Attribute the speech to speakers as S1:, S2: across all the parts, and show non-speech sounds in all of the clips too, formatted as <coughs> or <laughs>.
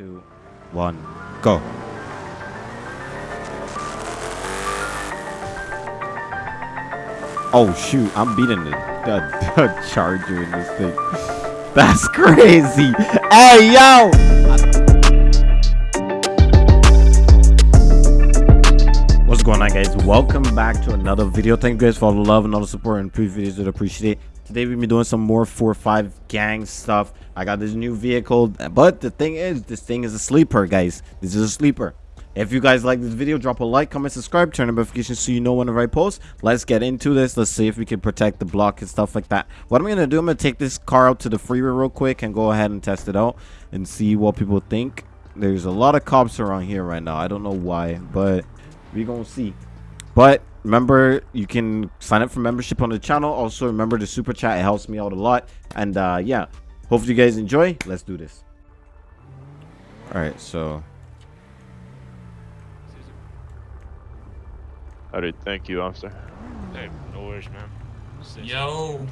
S1: two, one, go. Oh shoot, I'm beating the, the, the charger in this thing. <laughs> That's crazy. Hey yo! What's going on guys? Welcome back to another video. Thank you guys for all the love and all the support and previous videos. Would appreciate it. Today we'll be doing some more 4-5 gang stuff. I got this new vehicle, but the thing is, this thing is a sleeper, guys. This is a sleeper. If you guys like this video, drop a like, comment, subscribe, turn on notifications so you know whenever I post. Let's get into this. Let's see if we can protect the block and stuff like that. What I'm going to do, I'm going to take this car out to the freeway real quick and go ahead and test it out and see what people think. There's a lot of cops around here right now. I don't know why, but we're going to see. But remember, you can sign up for membership on the channel. Also, remember the super chat. It helps me out a lot. And uh, yeah, hopefully you guys enjoy. Let's do this. All right, so
S2: Alright, thank you, officer.
S3: Hey, no worries, man.
S4: Yo,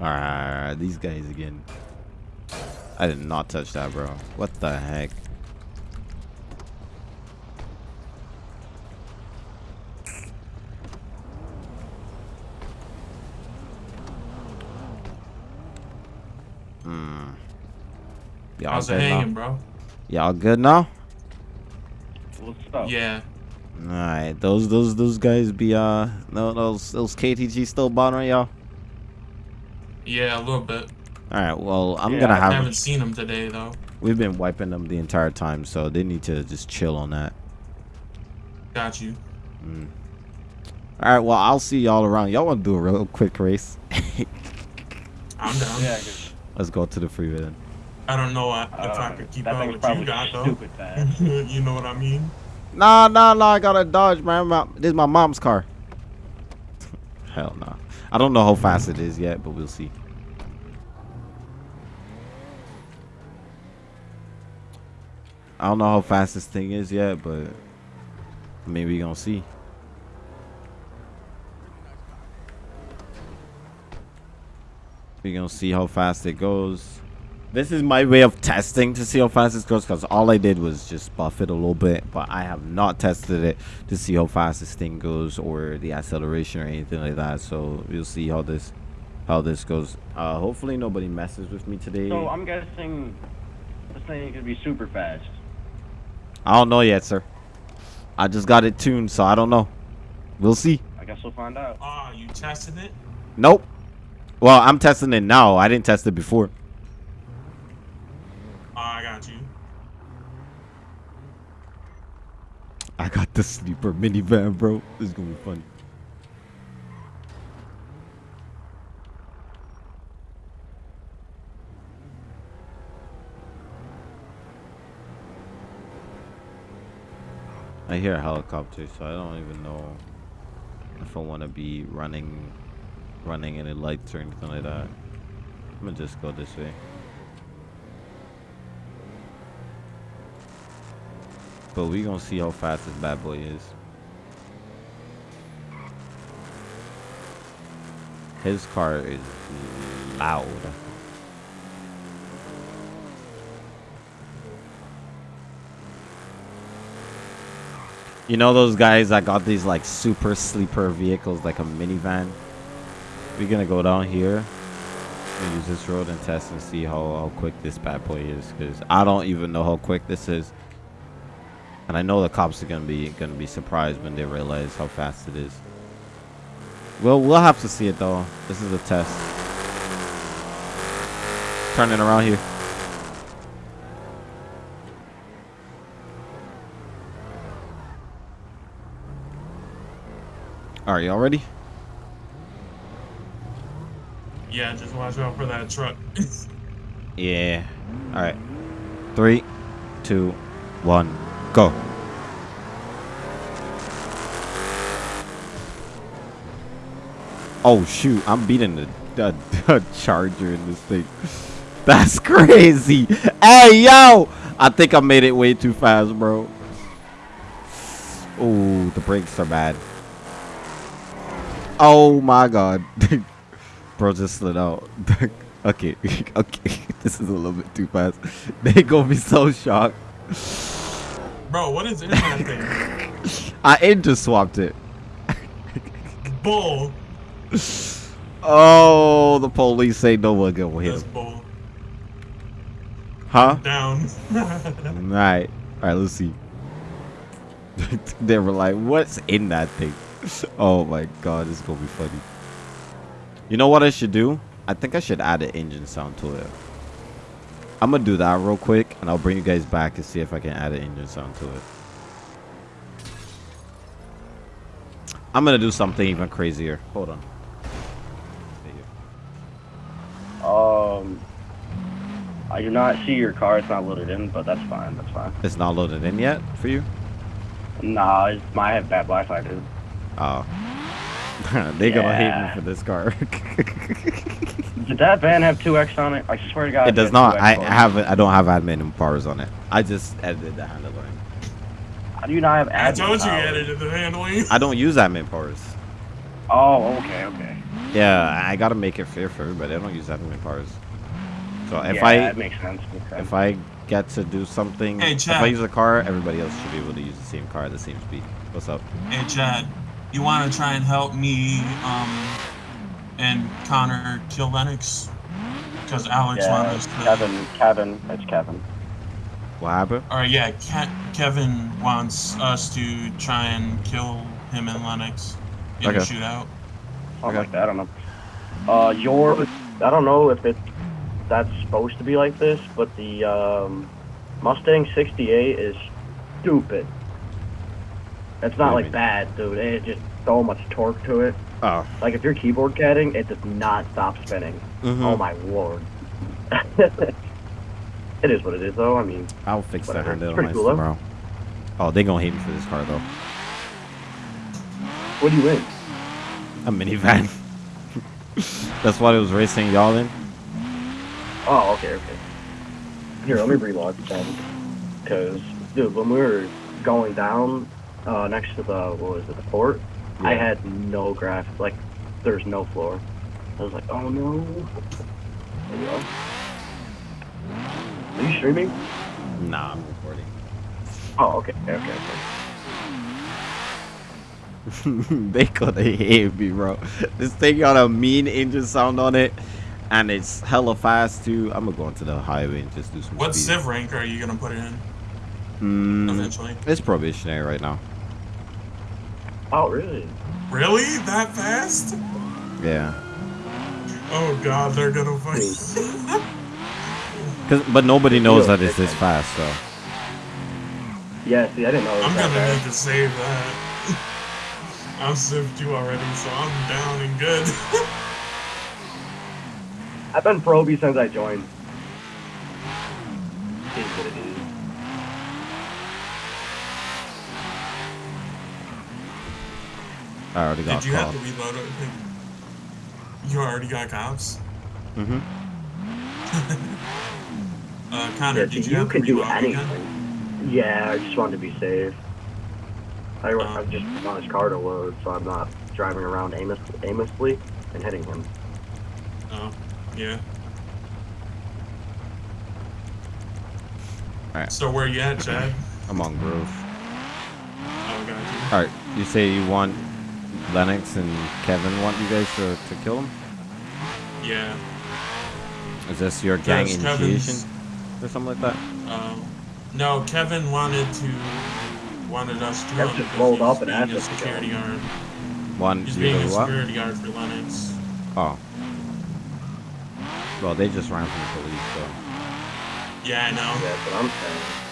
S1: Alright, these guys again. I did not touch that, bro. What the heck? Hmm. Y'all
S4: how's it
S1: good
S4: hanging,
S1: now?
S4: bro?
S1: Y'all good now?
S3: What's up?
S4: Yeah.
S1: All right, those those those guys be uh no those those KTG still bothering y'all.
S4: Yeah, a little bit.
S1: All right, well I'm
S3: Yeah,
S1: gonna
S4: I
S1: have
S4: haven't seen him today though.
S1: We've been wiping them the entire time, so they need to just chill on that.
S4: Got you.
S1: All right, well, I'll see y'all around. Y'all want to do a real quick race? <laughs>
S4: I'm down.
S3: Yeah, 'cause,
S1: Let's go to the freeway then.
S4: I don't know if
S3: uh,
S4: I could keep
S3: that
S4: up
S3: thing's
S4: with you got though.
S3: stupid fast. <laughs>
S4: you know what I mean?
S1: Nah, nah, nah. I got a Dodge, man. My, this is my mom's car. <laughs> Hell no. I don't know how fast it is yet, but we'll see. I don't know how fast this thing is yet, but maybe we gonna see. We gonna see how fast it goes. This is my way of testing to see how fast this goes because all I did was just buff it a little bit, but I have not tested it to see how fast this thing goes or the acceleration or anything like that. So we'll see how this how this goes. Uh, hopefully nobody messes with me today.
S3: So I'm guessing this thing could be super fast.
S1: I don't know yet, sir. I just got it tuned, so I don't know. We'll see.
S3: I guess we'll find out.
S4: Ah, you tested it?
S1: Nope. Well, I'm testing it now. I didn't test it before.
S4: Ah, I got you.
S1: I got the sleeper minivan, bro. This is gonna be funny. I hear a helicopter, so I don't even know if I want to be running, running any lights or anything like that. I'm gonna just go this way. But we gonna see how fast this bad boy is. His car is loud. You know those guys that got these like super sleeper vehicles like a minivan? We're gonna go down here and use this road and test and see how, how quick this bad boy is because I don't even know how quick this is. And I know the cops are gonna be gonna be surprised when they realize how fast it is. Well, we'll have to see it though. This is a test. Turning around here. Right, y'all ready?
S4: Yeah, just watch out for that truck. <laughs>
S1: Yeah. All right. Three, two, one, go. Oh shoot! I'm beating the, the, <laughs> the charger in this thing. <laughs> That's crazy. Hey yo! I think I made it way too fast, bro. Oh, the brakes are bad. Oh my god. Bro just slid out. <laughs> Okay, <laughs> okay. <laughs> This is a little bit too fast. They gonna be so shocked.
S4: Bro, what is in that thing?
S1: I engine swapped it.
S4: Bull.
S1: Oh, the police say no one gonna hit
S4: That's
S1: him.
S4: bull.
S1: Huh?
S4: Down.
S1: Right. Alright, let's see. they were like, what's in that thing? Oh my god, this is gonna be funny. You know what I should do? I think I should add an engine sound to it. I'm gonna do that real quick and I'll bring you guys back to see if I can add an engine sound to it. I'm gonna do something even crazier. Hold on.
S3: Um, I do not see your car. It's not loaded in, but that's fine. That's fine.
S1: It's not loaded in yet for you?
S3: Nah, it's, have bad Wi-Fi, dude.
S1: Oh. <laughs> they gonna hate me for this car. <laughs>
S3: Did that van have 2X on it? I swear to God.
S1: it does
S3: had
S1: not.
S3: 2X
S1: I
S3: it.
S1: haven't. I don't have admin and powers on it. I just edited the handling.
S3: How do you not have
S4: I
S3: admin
S4: told you you edited the handling.
S1: I don't use admin powers.
S3: Oh, okay, okay.
S1: Yeah, I gotta make it fair for everybody. I don't use admin powers. So if
S3: yeah,
S1: I
S3: that makes sense. Makes sense.
S1: if I get to do something,
S4: Hey,
S1: if I use a car, everybody else should be able to use the same car at the same speed. What's up?
S4: Hey Chad, you want to try and help me um and Connor kill Lennox? Because Alex
S3: yeah,
S4: wants us to.
S3: Kevin, Kevin, it's Kevin.
S1: What happened?
S4: Or yeah, Ke- Kevin wants us to try and kill him and Lennox in a shootout.
S3: Something
S1: Okay.
S3: like that. I don't know. Uh, your, I don't know if it that's supposed to be like this, but the um, Mustang 68 is stupid. It's
S1: What
S3: not like
S1: mean?
S3: bad, dude. It just so much torque to it.
S1: Oh.
S3: Like if you're keyboard catting, it does not stop spinning.
S1: mhm.
S3: Oh my lord. <laughs> it is what it is, though. I mean,
S1: I'll fix that
S3: Whatever.
S1: handle
S3: It's
S1: nice
S3: cool, though.
S1: tomorrow. Oh, they gonna hate me for this car though.
S3: what do you win?
S1: A minivan. <laughs> That's what it was racing y'all in.
S3: Oh, okay, okay. Here, let me relog then. Because, dude, when we were going down uh, next to the, what was it, the port, I had no graph, like, there's no floor. I was like, oh no. There we go. Are you streaming?
S1: Nah, I'm recording.
S3: Oh, okay, okay, okay. okay. <laughs>
S1: they gonna hate me, bro. This thing got a mean engine sound on it, and it's hella fast too. I'm gonna go into the highway and just do some
S4: What
S1: speed.
S4: civ rank are you gonna put it in
S1: Mm,
S4: eventually?
S1: it's probationary right now.
S3: Oh, really?
S4: Really? That fast?
S1: Yeah.
S4: Oh god, they're gonna <laughs> fight.
S1: Cause, but nobody knows that it's this fast, so.
S3: Yeah, see, I didn't know it was
S4: I'm
S3: that
S4: gonna
S3: bad.
S4: need to save that. <laughs> I'm Civ 2 already, so I'm down and good. <laughs>
S3: I've been proby since I joined. It is what it is.
S1: I already got
S4: Did you have to reload it? You already got cops?
S1: Mm-hmm. <laughs>
S4: Uh, Connor,
S3: Yeah,
S4: did you,
S3: you
S4: have
S3: can
S4: to
S3: do anything.
S4: again?
S3: Yeah, I just wanted to be safe. I,
S4: Oh.
S3: I just want his car to load, so I'm not driving around aimless, aimlessly and hitting him.
S4: Oh, yeah.
S1: Alright.
S4: So where you at, Chad? <clears throat>
S1: I'm on Grove.
S4: Oh, got you.
S1: Alright, you say you want Lennox and Kevin want you guys to, to kill him?
S4: Yeah.
S1: Is this your gang
S4: Yes,
S1: initiation
S4: Kevin's-
S1: or something like that?
S4: Um, no, Kevin wanted to wanted us to.
S3: Kev
S4: him
S3: just
S4: because
S3: rolled up and
S4: being
S3: asked us to kill
S4: security guard.
S1: One,
S4: He's being a
S1: what?
S4: security guard for Lennox.
S1: Oh. Well, they just ran from the police, so.
S4: Yeah, I know.
S3: That's what I'm saying.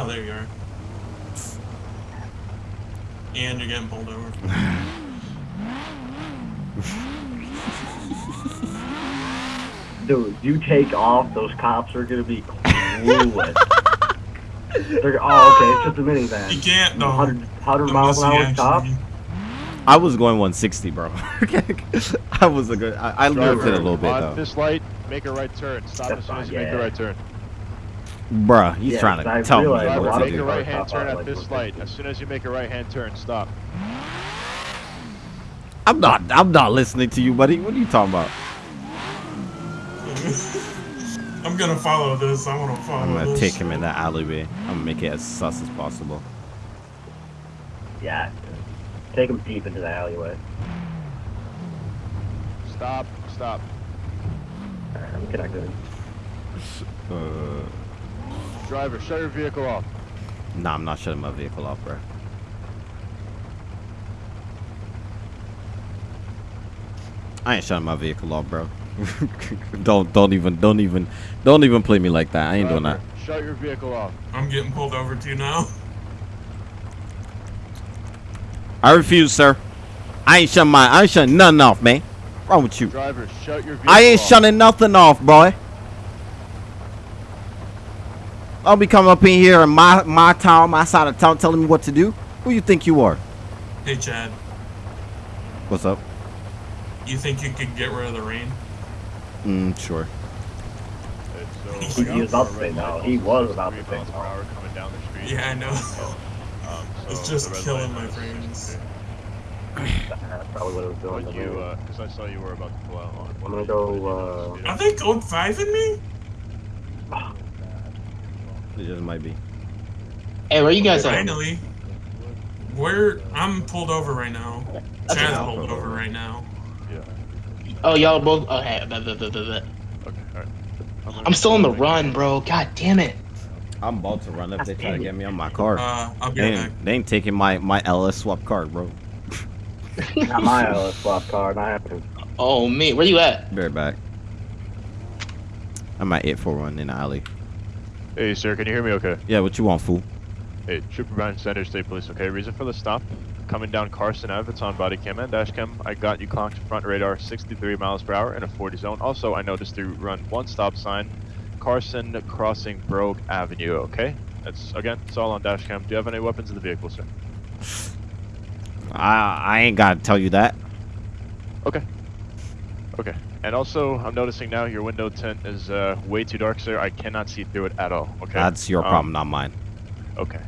S4: Oh, there you are. And you're getting pulled over.
S3: Dude, you take off, those cops are gonna be clueless. <laughs> They're, oh, okay, it's just a minivan.
S4: You can't, though.
S3: 100, 100 miles an hour
S4: you
S3: top.
S1: I was going 160, bro. <laughs> I was a good. I, I looped it a little bit
S2: on
S1: though.
S2: this light, make a right turn. Stop
S3: That's
S2: as soon as
S3: fine,
S2: you make the right turn.
S1: Bruh, he's
S3: Yeah,
S1: trying
S3: I
S1: to tell me what to
S3: of
S2: Driver, make a
S1: do.
S2: right hand
S3: Stop
S2: turn
S3: out,
S2: at this light. As soon as you make a right hand turn, stop.
S1: I'm not. I'm not listening to you, buddy. What are you talking about? <laughs>
S4: I'm gonna follow this. I want to follow
S1: I'm gonna
S4: this.
S1: take him in that alleyway. I'm gonna make it as sus as possible.
S3: Yeah. Take him deep into the alleyway.
S2: Stop. Stop.
S3: Alright, I'm connected.
S1: Uh,
S2: Driver, shut your vehicle off.
S1: nah, I'm not shutting my vehicle off, bro. I ain't shutting my vehicle off, bro. <laughs> don't, don't even, don't even, don't even play me like that. I ain't doing that.
S2: Shut your vehicle off.
S4: I'm getting pulled over too now. <laughs>
S1: I refuse, sir. I ain't shutting my, I ain't shutting nothing off, man. Wrong with you?
S2: Driver, shut your vehicle
S1: I ain't
S2: off.
S1: shutting nothing off, boy. I'll be coming up in here in my my town, my side of town, telling me what to do. Who you think you are?
S4: Hey Chad,
S1: What's up?
S4: you think you could get rid of the rain?
S1: Mm, sure.
S2: It's,
S3: He- he was about to say no. He was about to
S2: Three
S3: say
S2: miles
S3: no.
S2: coming down the street.
S4: Yeah, I know. <laughs>
S2: Um,
S4: It's just killing my
S2: is-
S4: frames.
S3: That's probably what it was doing.
S2: Would
S3: to
S2: you,
S3: me.
S2: uh, because I saw you were about to pull out on.
S3: I'm gonna go, uh,
S4: Are they code five in me? <sighs>
S1: It just might be.
S5: Hey, where you guys at?
S4: Finally. Where I'm pulled over right now.
S5: That's
S4: Chad's pulled over right now.
S2: Yeah.
S5: Oh, y'all both. Okay, blah, blah, blah, blah, blah.
S2: Okay. All right. gonna
S5: I'm still on the run, bro. God damn it.
S1: I'm about to run if they try to get me on my car.
S4: Uh, I'll be
S1: They
S4: back.
S1: ain't, they ain't taking my my LS swap card, bro. <laughs>
S3: Not my uh, swap card. I have to.
S5: Oh me, where you at?
S1: Be right back. I'm at 841 in the alley.
S2: Hey, sir, can you hear me? Okay.
S1: Yeah, what you want, fool?
S2: Hey, Trooper Brian Sanders, State Police. Okay, reason for the stop? Coming down Carson Ave, it's on body cam and dash cam. I got you clocked front radar 63 miles per hour in a 40 zone. Also, I noticed you run one stop sign, Carson crossing Brogue Avenue. Okay, that's again, it's all on dash cam. Do you have any weapons in the vehicle, sir?
S1: I I ain't gotta tell you that.
S2: Okay. Okay. And also, I'm noticing now your window tint is uh, way too dark, sir. I cannot see through it at all. Okay.
S1: That's your
S2: Um,
S1: problem, not mine.
S2: Okay.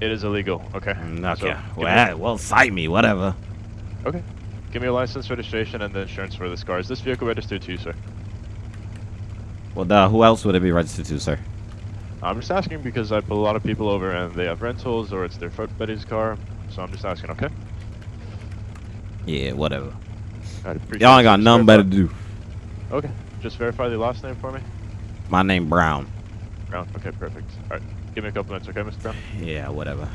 S2: It is illegal. Okay.
S1: Mm,
S2: So,
S1: Okay.
S2: me-
S1: well, well, cite me, whatever. Okay.
S2: Give me your license, registration, and the insurance for this car. Is this vehicle registered to you, sir?
S1: Well, duh, who else would it be registered to, sir?
S2: I'm just asking because I pull a lot of people over and they have rentals or it's their foot buddy's car. So I'm just asking, okay?
S1: Yeah, whatever. Y'all ain't got nothing better to do.
S2: Okay. Just verify the last name for me.
S1: My name Brown.
S2: Brown. Okay, perfect. All right. Give me a couple minutes, okay, Mr. Brown?
S1: Yeah, whatever.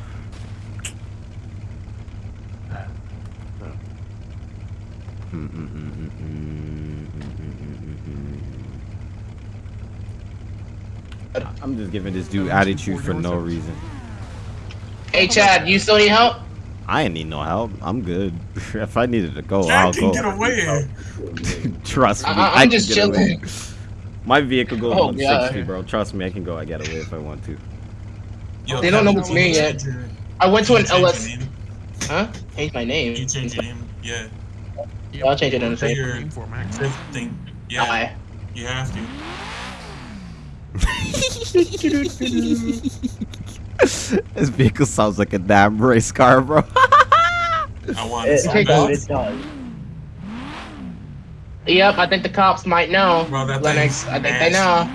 S1: I'm just giving this dude attitude for no reason.
S5: Hey, Chad, you still need help?
S1: I ain't need no help. I'm good. <laughs> if I needed to go,
S4: Chad
S1: I'll
S4: can
S1: go.
S4: get away. <laughs>
S1: Trust me.
S5: I- I'm
S1: I
S5: just
S1: get away.
S5: chilling. <laughs>
S1: My vehicle goes
S5: Oh,
S1: 160,
S5: God.
S1: bro. Trust me, I can go. I get away if I want to.
S4: Yo,
S5: They don't know
S4: Kevin,
S5: what's me yet.
S4: your-
S5: I went to an LS. Huh? Change my name.
S4: You change your name? Yeah.
S5: Yeah, I'll change it in a
S4: Say
S5: second.
S4: your fifth thing. Yeah,
S5: Aye.
S4: you have to. <laughs>
S1: this vehicle sounds like a damn race car, bro. <laughs>
S4: I want
S3: It,
S4: it
S5: Take
S3: it, it does.
S5: Yep, I think the cops might know.
S4: Bro, that
S5: Lennox, I think they know.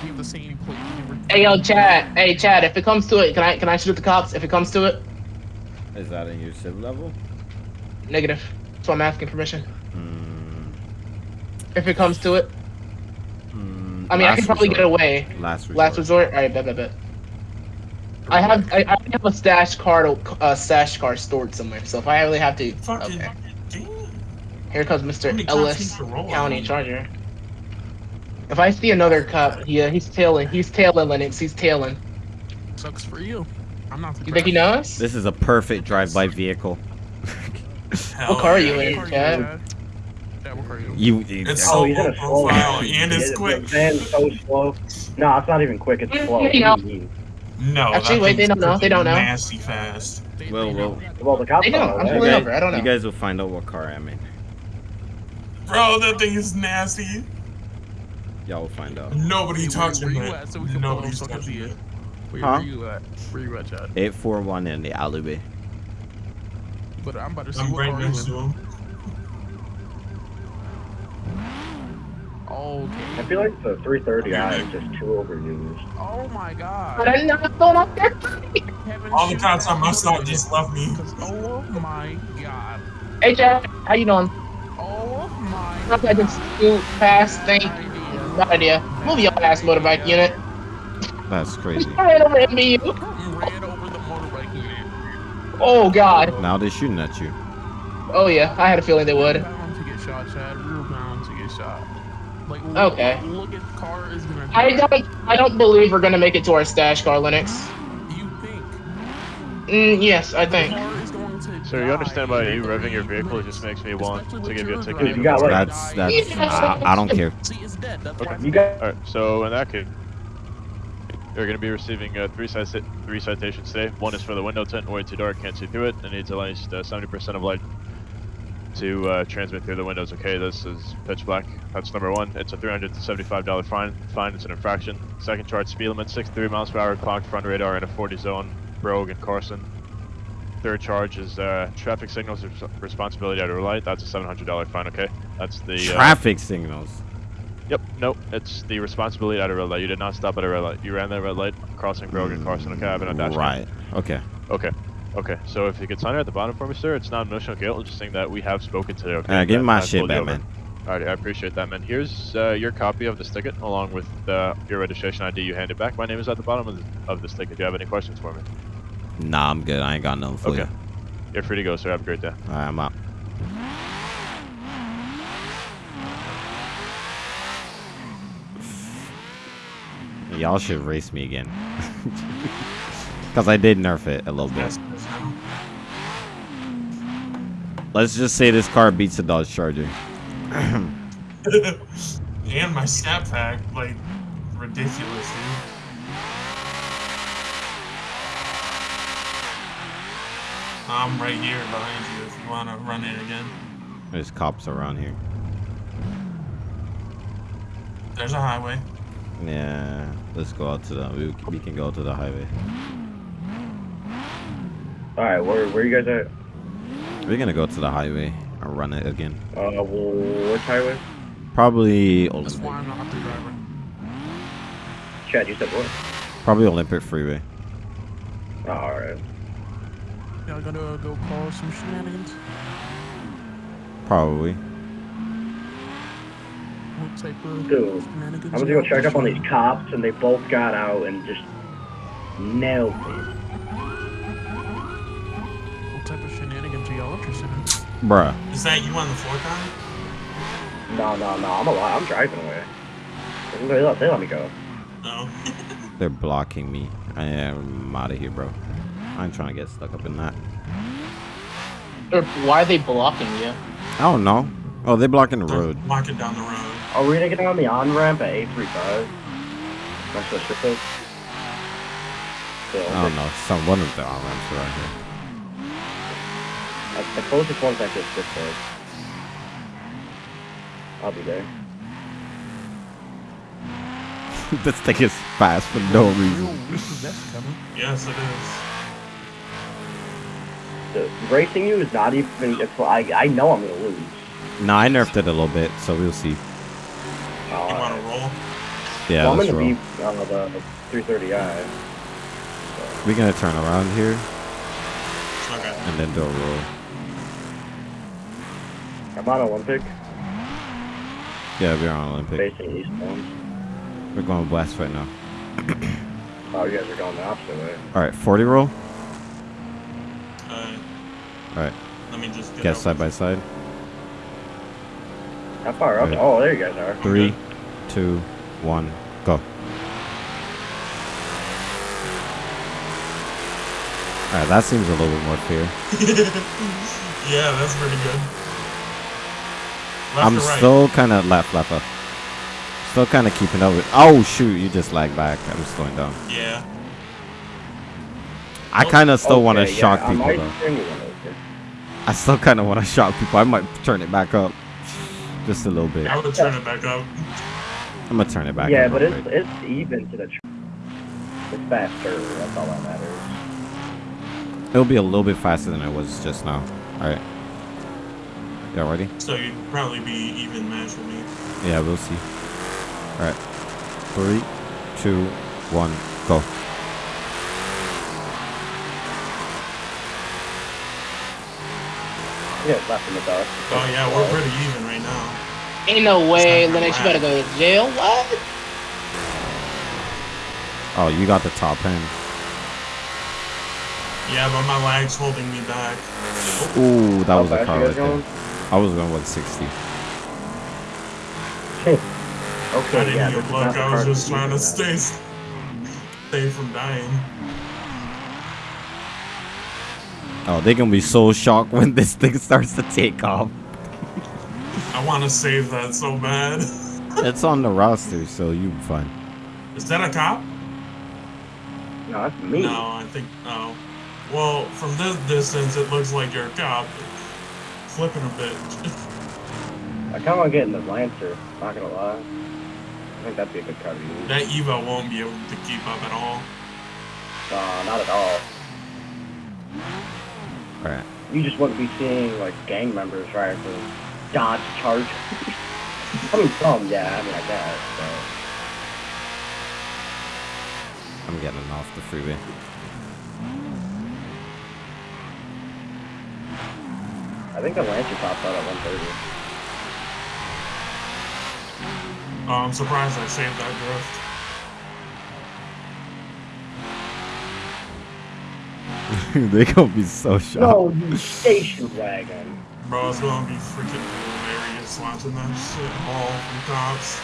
S6: You have the same plate number.
S5: Hey, yo, Chad. Hey, Chad. If it comes to it, can I can I shoot the cops? If it comes to it,
S1: Is that in your civ level?
S5: negative. So I'm asking permission.
S1: Mm,
S5: If it comes to it, I mean, I
S1: last
S5: can probably
S1: resort.
S5: get away.
S1: Last resort.
S5: Last resort. All right, bet, bet, bet. I have I, I have a stash card, uh, stash card stored somewhere. So if I really have to,
S4: Fucking.
S5: okay. Here comes Mr. Ellis
S4: need to roll
S5: County? Charger. If I see another cop, yeah, he's tailing. He's tailing Linux. He's tailing.
S6: Sucks for you. I'm not.
S5: You think he knows?
S1: This is a perfect drive-by vehicle.
S5: What car are you in, Chad?
S6: You, Chad? Chad, what car you?
S1: You, you
S4: It's
S3: Oh,
S4: so
S3: he's in
S4: low
S3: a slow
S4: profile and it's quick.
S3: The so slow. No, it's not even quick. It's slow.
S4: No.
S5: Actually, wait, they don't know. They don't know.
S4: Nasty fast.
S6: They-
S1: Well,
S6: they know.
S1: well.
S3: Well, the cops
S5: They
S3: don't
S5: don't.
S3: know
S5: I'm
S3: that.
S5: pulling
S1: guys,
S5: over. I don't know.
S1: you guys will find out what car I'm in.
S4: Bro, that thing is nasty.
S1: Y'all will find out.
S4: Nobody
S6: Hey,
S4: touching
S6: where, where you
S4: it.
S6: at so we can follow
S4: Nobody's
S6: so I can see
S4: touching
S6: it?
S4: it.
S6: Where,
S1: Huh?
S6: where you at? Where you at, Chad?
S1: 841 in the alleyway.
S6: But I'm about to see
S4: I'm
S6: what
S4: right
S6: car you
S4: next
S6: in.
S4: to him.
S6: Okay.
S3: I feel like the 330i is just too overused.
S6: Oh my
S5: But
S6: god.
S5: I'm not going up there.
S4: All the
S6: shoot
S4: cops on my
S6: that
S4: side just left me.
S6: Oh my god.
S5: Hey, Jack, how you doing?
S6: Oh my
S5: Not I just
S6: god.
S5: scoot past thing.
S6: Idea.
S5: Bad idea. Move your ass motorbike unit.
S1: That's crazy. <laughs>
S5: Right over MBU.
S6: Ran over the motorbike unit.
S5: Oh god.
S1: Now they're shooting at you.
S5: Oh yeah, I had a feeling they
S6: We were
S5: would.
S6: bound to get shot, Chad. We were bound to get shot. Like, look,
S5: Okay.
S6: Look at the car is gonna.
S5: I don't. I don't believe we're gonna make it to our stash car, Linux.
S6: You think?
S5: Mm, yes, I think.
S6: car is going to
S2: So you understand
S6: die
S2: why you
S6: the
S2: revving your vehicle
S6: it
S2: just makes me want to give you a ticket
S6: driving.
S2: even
S3: got,
S2: more.
S3: like-
S1: That's that's. I, I don't care. <laughs>
S6: See, it's dead. That's
S2: Okay.
S3: You got
S2: Alright, so in that case, you're going to be receiving uh, three, cita- three citations today. One is for the window tint, way too dark, can't see through it. It needs at least uh, 70% of light to uh, transmit through the windows. Okay, this is pitch black. That's number one. It's a $375 fine. Fine, it's an infraction. Second charge, speed limit 63 miles per hour, clocked front radar in a 40 zone, Brogue and Carson. Third charge is uh, traffic signals responsibility at a red light. That's a $700 fine. Okay, that's the uh,
S1: Traffic signals.
S2: Yep, nope, it's the responsibility at a red light. You did not stop at a red light. You ran that red light crossing Brogan Carson. Okay, I have it on dash cam.
S1: Right. Okay.
S2: Okay, okay. So if you could sign it at the bottom for me, sir, it's not emotional guilt. It's just saying that we have spoken today. Okay.
S1: Give me my
S2: I've
S1: shit
S2: pulled you
S1: back, man.
S2: Alrighty, I appreciate that, man. Here's uh, your copy of this ticket along with uh, your registration ID. You handed back. My name is at the bottom of, the, of this ticket. Do you have any questions for me?
S1: Nah, I'm good. I ain't got nothing for
S2: Okay.
S1: you.
S2: You're free to go, sir. Have a great day.
S1: All right, I'm out. Y'all should race me again. <laughs> Because I did nerf it a little bit.
S4: That's that's him.
S1: Let's just say this car beats the Dodge Charger. <coughs>
S4: and my stat pack, like, ridiculous, dude. I'm right here behind you if you want to run it again.
S1: There's cops around here.
S4: There's a highway.
S1: Yeah, let's go out to the. We, we can go to the highway.
S3: All right. Where where you guys at?
S1: We're gonna go to the highway and run it again.
S3: Uh, which highway?
S1: Probably
S6: That's
S1: Olympic.
S6: why I'm not the driver.
S3: Chad, you said what?
S1: Probably Olympic Freeway.
S3: Oh, all right.
S6: Y'all gonna go call some shenanigans?
S1: Probably.
S6: What type of
S3: Dude,
S6: shenanigans?
S3: I'm gonna go check up on these cops, and they both got out and just nailed me.
S1: Bruh.
S4: Is that you on the floor time?
S3: No, no, no. I'm alive. I'm driving away. They let, they let me go.
S4: No. Oh. <laughs>
S1: They're blocking me. I am out of here, bro. I'm trying to get stuck up in that.
S5: Or why are they blocking you?
S1: I don't know. Oh, they're blocking the road.
S4: Blocking down the road.
S3: Are we gonna get on the on ramp at 835? That's what shit is.
S1: I don't know. Some one of the on ramps around here.
S3: The closest one's like this this way. I'll be there. <laughs>
S1: this thing is fast for no reason.
S6: Real repossessed, Kevin.
S4: Yes, it is.
S3: The racing you is not even. It's I I know I'm gonna lose.
S1: No, I nerfed it a little bit, so we'll see.
S4: You want to
S3: Uh,
S4: roll?
S1: Yeah,
S3: well, I'm gonna
S1: roll.
S3: be on the 330i.
S1: We're gonna turn around here
S4: Okay.
S1: and then do a roll.
S3: I'm on Olympic,
S1: Yeah, we're on Olympic.
S3: facing eastbound.
S1: We're going west right now.
S3: Oh, you guys are going the opposite way.
S1: All right, 40 roll.
S4: Uh,
S1: All right,
S4: let me just get
S1: get side by side.
S3: How far up?
S1: Right.
S3: Oh, there you guys are.
S1: Three, two, one, go. All right, that seems a little bit more fair. <laughs>
S4: yeah, that's pretty good. Left
S1: I'm
S4: right?
S1: still kind of left, left, left. Still kind of keeping up with. Oh shoot, you just lag back. I'm slowing down.
S4: Yeah.
S1: I oh. kind of still want to
S3: Okay, yeah,
S1: shock people though.
S3: bring you one over.
S1: I still kind of want to shock people. I might turn it back up, just a little bit.
S4: I would turn it back up.
S1: I'm gonna turn it back. Up.
S3: Yeah,
S1: on
S3: but it's
S1: quick.
S3: it's even to the. It's faster. That's all that matters.
S1: It'll be a little bit faster than it was just now. All right. Y'all ready?
S4: So you'd probably be even match with me.
S1: Yeah, we'll see. All right. Three, two, one, go.
S3: Yeah, left in the dark.
S4: Oh yeah, we're pretty even right now.
S5: Ain't no way,
S4: It's not
S5: Linux. You
S4: gonna
S5: better go to jail. What?
S1: Oh, you got the top end.
S4: Yeah, but my lag's holding me back.
S1: Ooh, that
S3: How
S1: was a car
S3: you
S1: right
S3: guys
S1: there.
S3: Going?
S1: I was going 160. <laughs>
S3: Okay,
S4: I didn't
S3: yeah,
S4: even
S3: this is
S4: look.
S3: not the
S4: I was
S3: car
S4: just
S3: that
S4: trying to
S3: you
S4: stay, stay from dying.
S1: Oh, they're gonna be so shocked when this thing starts to take off.
S4: I want to save that so bad. <laughs>
S1: it's on the roster, so you be fine.
S4: Is that a cop?
S3: No, that's me.
S4: No, I think no. Well, from this distance, it looks like you're a cop. Flipping a bit.
S3: I kind of want to get in the Lancer. Not gonna lie. I think that'd be a good car to use.
S4: that Evo won't be able to keep up at all.
S3: Uh, not at all.
S1: All right.
S3: You just wouldn't be seeing like gang members right for Dodge Charger. <laughs> I mean, some, yeah. I mean, I guess. But
S1: I'm getting off the freeway.
S3: Think the Lancer tops out at 130.
S4: Oh, I'm surprised I saved that drift. <laughs>
S1: they're gonna be so shocked.
S3: No, you station wagon.
S4: Bro, it's gonna be freaking hilarious watching that shit all from cops.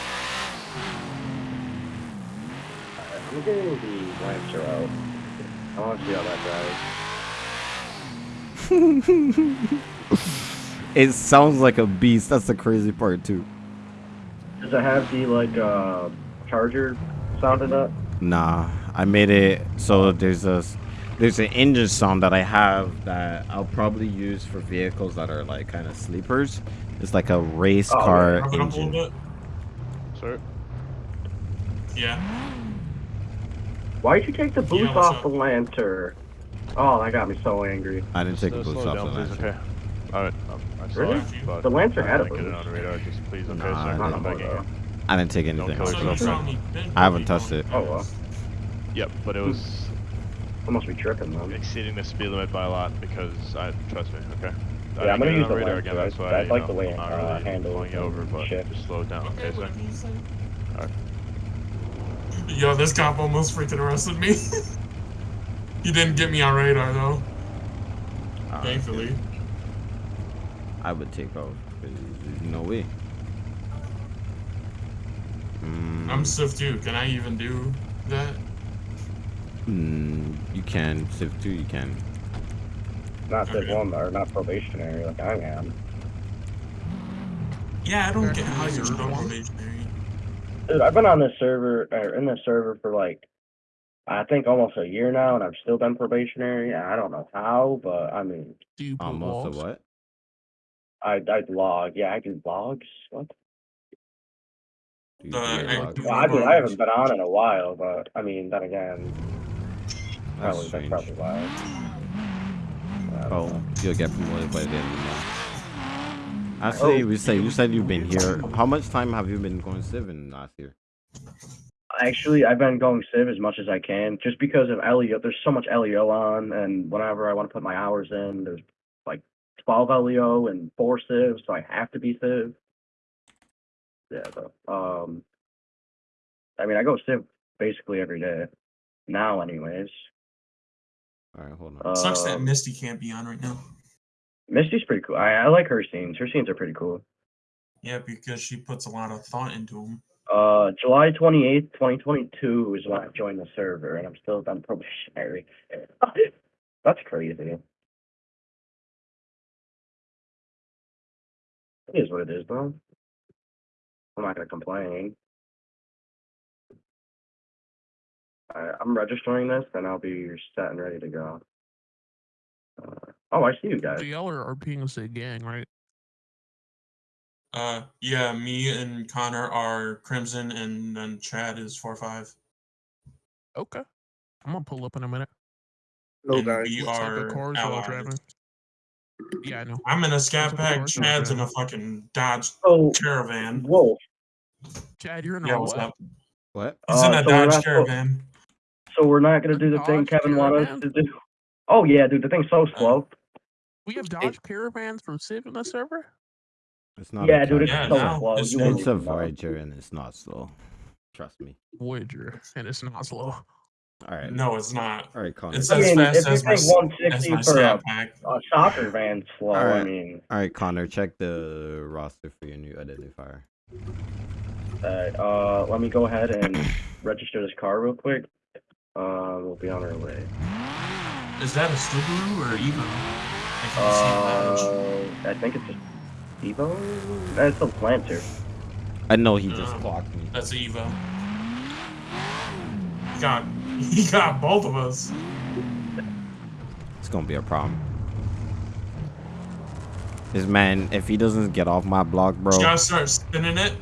S3: Alright, I'm getting the Lancer out. I want to see how that drives. <laughs> <laughs>
S1: It sounds like a beast. That's the crazy part too.
S3: Does it have the like uh Charger sounded up?
S1: Nah, I made it so there's a there's an engine sound that I have that I'll probably use for vehicles that are like kind of sleepers. It's like a race
S3: Oh,
S1: car
S4: Pump it
S1: engine.
S4: little bit.
S2: Sir?
S4: Yeah.
S3: Why'd you take the boost
S4: Yeah,
S3: off
S4: up?
S3: the Lancer? Oh, that got me so angry.
S1: I didn't take a
S2: Slow-
S1: boost off
S2: down,
S1: the
S2: please,
S1: Lancer.
S2: okay. Alright, um, I saw
S3: Really?
S2: it, but
S3: The Lancer had a
S2: wanna get it on the radar, just please, okay,
S1: Nah,
S2: sir?
S1: I
S3: Not
S2: I'm
S3: no
S2: begging you.
S1: I didn't take
S2: Don't
S1: anything.
S2: kill
S4: So you
S2: yourself,
S4: saw me. bend
S1: I haven't touched it.
S3: Oh, well.
S2: Yep, but it was
S3: I must be tripping then.
S2: exceeding the speed limit by a lot because I trust me, okay. I
S3: Yeah, I'm gonna use the
S2: radar again, that's why
S3: I
S2: you
S3: like
S2: know,
S3: the way it,
S2: I'm not
S3: uh,
S2: really
S3: handles
S2: pulling you over, but
S3: shit.
S2: just slow down,
S4: Okay,
S2: okay, sir?
S4: what do you say?
S2: Alright.
S4: Yo, this cop almost freaking arrested me. <laughs> he didn't get me on radar though,
S1: Uh,
S4: thankfully.
S1: I would take off. There's no way. Mm,
S4: I'm Civ 2. Can I even do that?
S1: mm, you can. Civ 2, you can.
S3: Not Civ
S4: Okay.
S3: 1 or not probationary like I am.
S4: Yeah, I don't
S6: Back
S4: get how you're still probationary.
S3: Dude, I've been on this server, or in this server for like, I think almost a year now, and I've still been probationary. I don't know how, but I mean,
S6: Do you put
S1: Almost
S6: logs?
S1: a what?
S3: I I log. Yeah, I do logs. What?
S1: Do you
S4: The
S1: do your
S4: active-
S1: log?
S3: Well, I mean, I haven't been on in a while, but I mean, then again,
S1: That's
S3: probably that's
S1: strange.
S3: probably why. I don't
S1: Oh,
S3: know.
S1: you'll get promoted by the end of the month. Actually, oh. we say you said you've been here. How much time have you been going Civ in last year?
S3: Actually, I've been going Civ as much as I can, just because of LEO. There's so much LEO on, and whenever I want to put my hours in, there's like 12 LEO and four Civ, so I have to be Civ. Yeah, though. Um, I mean, I go Civ basically every day now, anyways.
S1: All right, hold on.
S3: Uh,
S4: Sucks that Misty can't be on right now.
S3: Misty's pretty cool. I, I like her scenes. Her scenes are pretty cool.
S4: Yeah, because she puts a lot of thought into them.
S3: Uh, July 28th, 2022 is when I joined the server, and I'm still on <laughs> probationary. <laughs> That's crazy. It is what it is, though. I'm not gonna complain. Alright, I'm registering this, then I'll be set and ready to go. Uh, oh, I see you guys.
S6: The y'all are, are being a gang, right?
S4: Uh, yeah, me and Connor are Crimson, and then Chad is four five.
S6: Okay. I'm gonna pull up in a minute.
S5: No
S4: and
S5: guys.
S4: we
S6: What type
S4: are
S6: of cars y'all
S4: allies.
S6: driving? Yeah, I know.
S4: I'm in a scat
S6: What type of
S4: pack. Chad's in a fucking Dodge
S3: So,
S4: Caravan.
S3: Whoa.
S6: Chad, you're in a
S4: Yeah,
S6: what?
S4: what's up?
S1: What?
S4: He's in
S3: Uh,
S4: a
S3: so
S4: Dodge
S3: not-
S4: Caravan.
S3: So we're not gonna do the thing
S6: Dodge
S3: Kevin wanted us to do. Oh yeah, dude, the thing's so slow.
S6: We have Dodge Caravans from Civ in the server?
S1: It's not.
S3: Yeah, dude, it's
S1: car.
S4: Yeah,
S3: so
S4: now
S3: slow.
S4: it's
S3: You
S4: slow.
S3: wouldn't
S1: It's a. Voyager and it's not slow. Trust me.
S6: Voyager, and it's not slow.
S1: All right.
S4: No, it's not.
S1: All right, Connor.
S4: It's
S3: I
S4: as
S3: mean,
S4: fast
S3: if you
S4: as my,
S3: think
S4: s- as my
S3: for a,
S4: pack.
S3: a soccer van slow, I
S1: Alright.
S3: mean,
S1: All right, Connor. Check the roster for your new identifier.
S3: uh, uh, let me go ahead and <coughs> register this car real quick. Uh, we'll be on our way.
S4: Is that a Subaru or Evo? I can't see that.
S3: Uh, I think it's a Evo. That's a Lancer.
S1: I know he just
S4: Oh.
S1: clocked me.
S4: That's a Evo. He got <laughs> he got both of us.
S1: It's gonna be a problem. This man, if he doesn't get off my block, bro.
S4: You gotta start spinning it.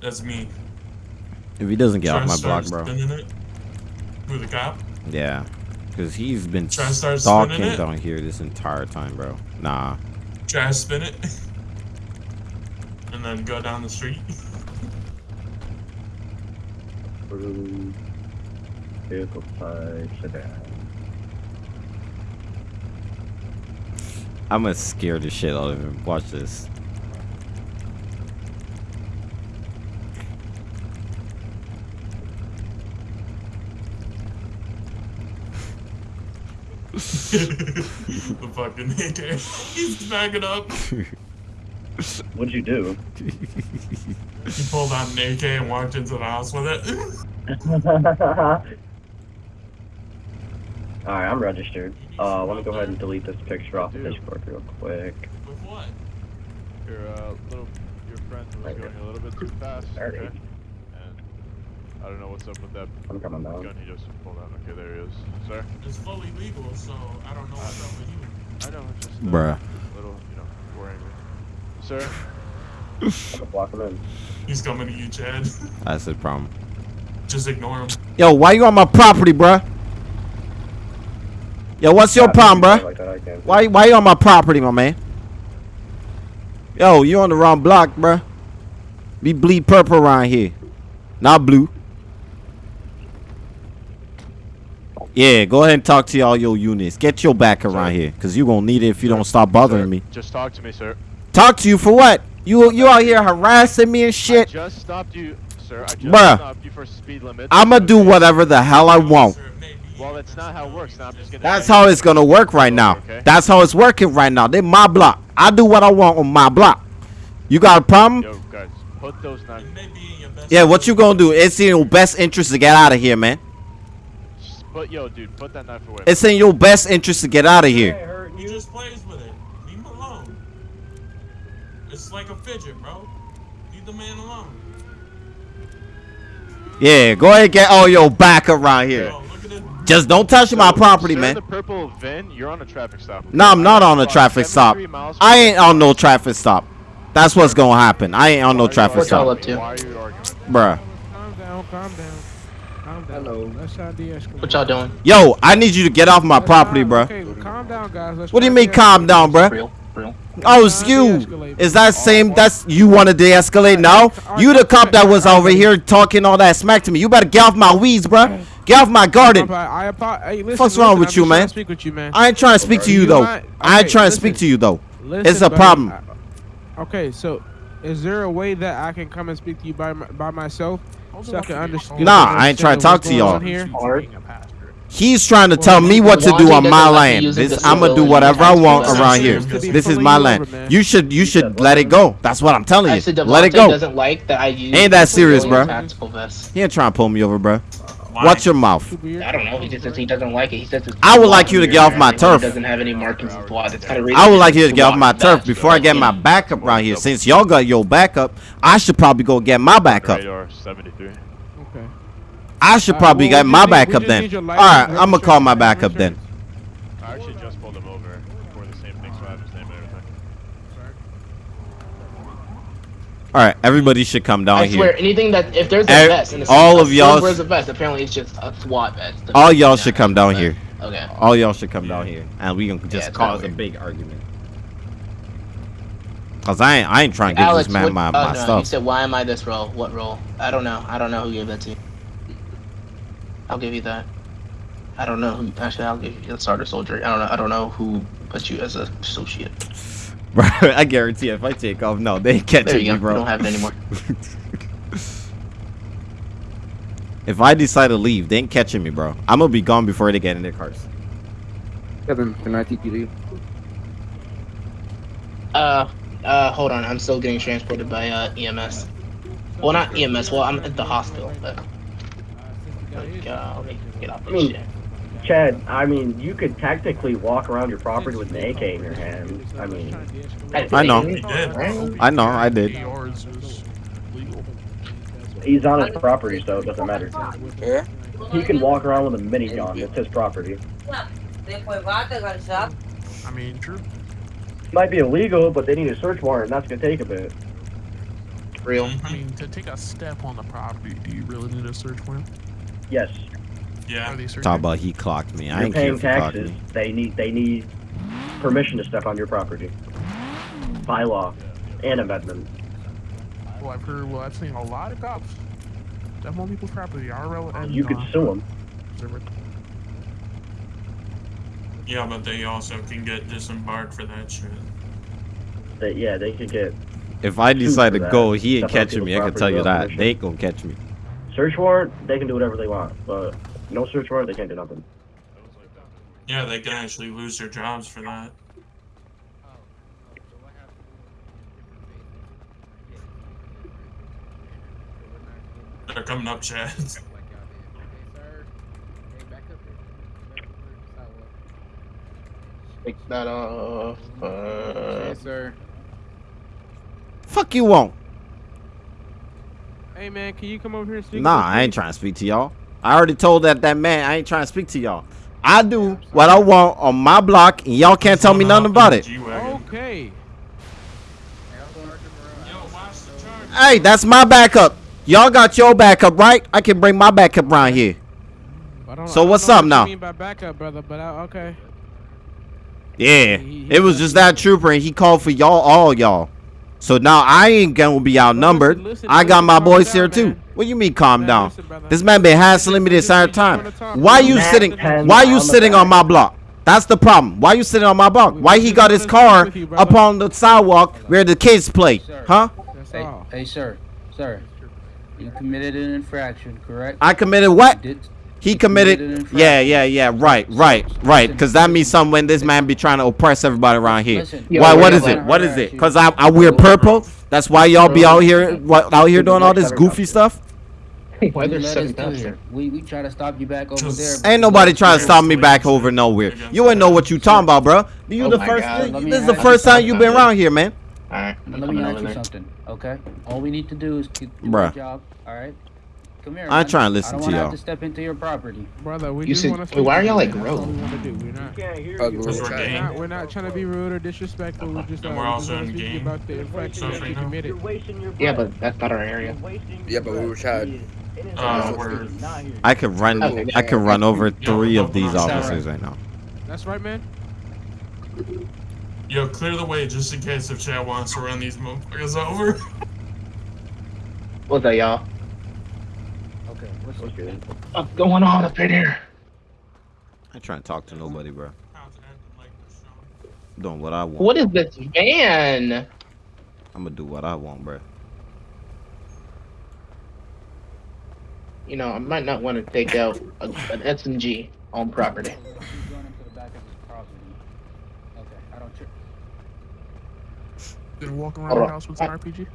S4: That's me.
S1: If he doesn't get
S4: Try
S1: off my block, bro.
S4: Spinning it. Who the cop?
S1: Yeah. Because he's been
S4: Try to
S1: stalking down here this entire time, bro. Nah.
S4: Try to spin it. <laughs> and then go down the street. <laughs>
S3: Blue vehicle type sedan.
S1: I'm gonna scare the shit out of him. Watch this.
S4: the fucking AK. <laughs> He's backing up.
S3: What'd you do? <laughs>
S4: He pulled out an AK and walked into the house with it. <laughs>
S3: Alright, I'm registered. Uh, let me go ahead and delete this picture off of
S2: Dude.
S3: Discord real quick.
S4: with what?
S2: Your uh, little your friend was
S3: Okay.
S2: going a little bit too fast.
S3: Alright.
S2: Okay. And I don't know what's up with that
S3: I'm coming down.
S2: gun he just pulled out. Okay, there he is. Sir.
S4: It's fully legal, so I don't know what's up with you.
S2: I know. It's just uh,
S1: Bruh.
S2: little, you know, worrying me. Sir.
S3: I'm gonna block him in.
S4: He's coming to you, Chad. <laughs>
S1: That's the problem.
S4: Just ignore him.
S1: Yo, why you on my property, bruh? Yo, what's your
S3: Yeah,
S1: problem,
S3: if you
S1: bruh?
S3: Like that,
S1: Why why you on my property, my man? Yo, you on the wrong block, bruh. Be bleed purple around here. Not blue. Yeah, go ahead and talk to all your units. Get your back around
S2: Sir.
S1: here. Cause you're gonna need it if you don't stop bothering
S2: Sir,
S1: me.
S2: Just talk to me, sir.
S1: Talk to you for what? You you out here harassing me and
S2: I
S1: shit?
S2: just stopped you, sir. I just
S1: Bruh.
S2: stopped you for speed limit.
S1: I'ma do whatever the hell I want.
S4: Officer, it may be
S2: Well, that's not how it works. Now I'm just gonna.
S1: That's how it's gonna work right now.
S2: Okay.
S1: That's how it's working right now. They my block. I do what I want on my block. You got a problem?
S2: Yo, guys, put those knives.
S4: It may be in your best
S1: Yeah, what you gonna do? It's in your best interest to get out of here, man.
S2: Put yo, dude, put that knife away.
S1: It's in your best interest to get out of here.
S3: hurt
S4: He just plays with it. Leave him alone. It's like a fidget, bro. Leave the man alone.
S1: Yeah, go ahead and get all your back around here.
S4: Yo, look at it.
S1: Just don't touch my property, man.
S2: The purple VIN, you're on a traffic stop.
S1: No, I'm not on a traffic stop. I ain't on no traffic stop. That's what's gonna happen. I ain't on no
S2: Why are you
S1: traffic
S5: What's all
S1: stop,
S5: up to?
S2: Why are you arguing?
S1: bruh.
S6: Calm down, calm down.
S5: Hello.
S6: Let's try to de-escalate.
S5: What y'all doing?
S1: Yo, I need you to get off my property, bro.
S6: Okay, well, calm down, guys. Let's
S1: What do you mean, calm down, bruh?
S5: Real, real.
S1: Oh, it's you. Is that same? That's you want to de-escalate now? You the cop that was over here talking all that smack to me. You better get off my weeds, bruh. Get off my garden.
S6: I apo- hey, listen,
S1: Fuck's wrong
S6: listen,
S1: with
S6: I'm
S1: you,
S6: just trying
S1: man?
S6: to Speak with you, man.
S1: I ain't trying to speak to you
S6: You
S1: though.
S6: mind-
S1: I ain't
S6: okay,
S1: trying to speak to you though.
S6: Listen,
S1: It's a
S6: buddy,
S1: problem.
S6: I- okay, so is there a way that I can come and speak to you by my, by myself? So I can understand.
S1: Nah, I ain't trying to talk to y'all.
S6: Here.
S5: Hard.
S1: He's trying to tell me what to do on my land. This, I'm gonna do whatever I want around here. This is my land. You should you should let it go. That's what I'm telling you. Let it
S5: Devontae
S1: go.
S5: doesn't like that I use
S1: Ain't that serious, bro?
S5: Tactical vest.
S1: He ain't trying to pull me over, bro.
S4: Why?
S1: Watch your mouth.
S5: I don't know. He just says he doesn't like it. He says
S1: I would like you to get off my
S5: He
S1: turf.
S5: doesn't have any markings of blood. It's kind of
S1: I would like you to get off my turf before I get my backup around here. Since y'all got your backup, I should probably go get my backup.
S2: Radar 73.
S6: Okay.
S1: I should probably
S6: well,
S1: get my
S6: just need-
S1: backup then.
S6: need your
S1: All
S6: license,
S1: right, I'm gonna call my
S6: registration,
S1: backup then.
S2: I actually just pulled him over for the same thing, so I have his name and everything.
S1: All right, everybody should come down
S5: I
S1: here.
S5: anything that if there's a
S1: Ev-
S5: vest, and
S1: all of y'all-
S5: Where's a vest? Apparently, it's just a SWAT vest.
S1: All y'all should come down here.
S5: Okay.
S1: All y'all should come down here, and we can
S5: Yeah,
S1: just
S5: it's
S1: cause a big argument. Cause I ain't, I ain't trying to give
S5: Alex,
S1: this man
S5: what,
S1: my,
S5: oh,
S1: my
S5: no, You said, why am I this role? What role? I don't know. I don't know who gave that to you. I'll give you that. I don't know who. Actually, I'll give you a starter soldier. I don't know. I don't know who put you as a associate. <laughs>
S1: Bro, I guarantee if I take off, no, they ain't catching
S5: There you
S1: me,
S5: go.
S1: bro.
S5: We don't have it anymore. <laughs>
S1: if I decide to leave, they ain't catching me, bro. I'm gonna be gone before they get in their cars.
S7: Kevin, can I take you leave?
S5: Uh, uh, hold on. I'm still getting transported by uh, EMS. Well, not EMS. Well, I'm at the hospital. But like, let me get off this shit.
S3: Chad, I mean, you could technically walk around your property with an AK in your hand. I mean,
S1: I know.
S4: He did.
S5: Right?
S1: I know, I did.
S4: Yours is legal.
S3: he's on his property, so it doesn't matter.
S7: Yeah.
S3: He can walk around with a minigun. It's his property.
S4: I mean, true.
S3: Might be illegal, but they need a search warrant, and that's gonna take a bit.
S5: Real.
S4: I mean, to take a step on the property, do you really need a search warrant?
S3: Yes,
S4: Yeah. Are they searching?
S1: Talk about he clocked me. I
S3: you're
S1: ain't care
S3: paying
S1: if he clocked
S3: taxes.
S1: me.
S3: They need they need permission to step on your property by law and amendment.
S4: Well, I've heard. Well, I've seen a lot of cops step on people's property. RL and
S3: You could
S4: uh,
S3: sue them.
S8: Yeah, but they also can get disembarked for that shit.
S3: They, yeah, they could get
S1: If I decide to
S3: that.
S1: go, he ain't catching me. I can tell you that.
S3: permission.
S1: They ain't gonna catch me.
S3: Search warrant. They can do whatever they want, but no search warrant, they can't do nothing.
S8: Yeah, they can actually lose their jobs for that. They're coming up, Chad. <laughs>
S5: Take that off. Uh,
S7: sir.
S1: Fuck you won't.
S6: Hey man, can you come over here and speak?
S1: Nah, I ain't trying to speak to y'all. I already told that that man I ain't trying to speak to y'all. I do what I want on my block, and y'all can't tell me nothing about it.
S6: Okay.
S1: Hey, that's my backup. Y'all got your backup, right? I can bring my backup around here.
S6: I don't,
S1: So what's up
S6: what you
S1: now?
S6: mean by backup, brother, but I, okay.
S1: Yeah,
S6: He- he
S1: it was just that trooper, and he called for y'all, all y'all. So now I ain't gonna be outnumbered.
S6: listen, listen,
S1: I got my boys
S6: down,
S1: here too.
S6: man.
S1: What you mean, calm
S6: Man,
S1: down?
S6: listen.
S1: This man been hassling me this entire time. Why you
S3: Matt
S1: sitting? Why
S3: on
S1: you
S3: the
S1: sitting on my block? That's the problem. Why you sitting on my block? Why he got his car
S6: speak you,
S1: up on the sidewalk where the kids play?
S7: Sir.
S1: Huh?
S7: Hey, hey, sir, sir. You committed an infraction, correct?
S1: I committed what?
S7: You did.
S1: He
S7: committed
S1: committed. Yeah, yeah, yeah. Right, right, right. Because that means something when this man be trying to oppress everybody around here.
S7: Listen,
S1: Why? What
S5: wait,
S1: is
S5: wait,
S1: it? What is
S7: wait.
S1: it? Because I, I wear purple. That's why y'all be out here what, out here doing all this goofy stuff.
S5: why
S7: You
S5: there's
S7: let us
S5: seven
S7: here.
S5: here?
S7: We we try to stop you back over
S8: Just-
S7: there.
S1: Ain't nobody
S7: let
S1: trying to stop me back over nowhere. You ain't know what you talking about, bro. You
S5: Oh
S1: the first.
S5: God,
S1: This is the first
S5: you
S1: time you've been around here, man.
S5: Alright,
S7: Let
S5: I'm
S7: me
S5: coming
S7: ask
S5: over
S7: you
S5: there.
S7: something, okay? All we need to do is keep do
S1: Bruh.
S7: our job, all right? Come here.
S1: I ain't
S7: man.
S1: trying to listen
S7: I don't
S1: to
S7: wanna
S1: y'all.
S7: have to step into your property.
S6: Brother, we
S5: You
S6: just
S5: said-
S6: want to
S5: why are y'all, like,
S6: man. That's all
S5: grown?
S6: we want to do. We're not.
S3: Can't hear you.
S7: we're
S8: Because we're
S6: We're we're not trying to be rude or disrespectful. We're just,
S8: And we're also in game.
S6: about the infraction that you committed.
S3: You're wasting your
S5: Yeah, but that's not our area.
S7: Yeah, but we were trying-
S3: breath. It is
S8: Uh,
S3: not
S8: we're-
S3: here. Not here.
S1: I could run.
S5: Okay.
S1: I could run over three
S8: we're
S1: of these officers right now.
S6: That's right, man.
S8: Yo, clear the way just in case if Chad wants to run these motherfuckers over.
S5: What's that, y'all?
S7: Okay, what's
S3: What's good?
S5: What's going on up in here?
S1: I ain't trying to talk to nobody, bro. Doing what I want.
S5: What is this van?
S1: I'm gonna do what I want, bro.
S5: You know, I might not want to take out a, an SMG on property.
S7: Keep going into the back of his property. Okay, I don't tri-
S4: Did walk around
S5: Hold
S4: the house with an RPG?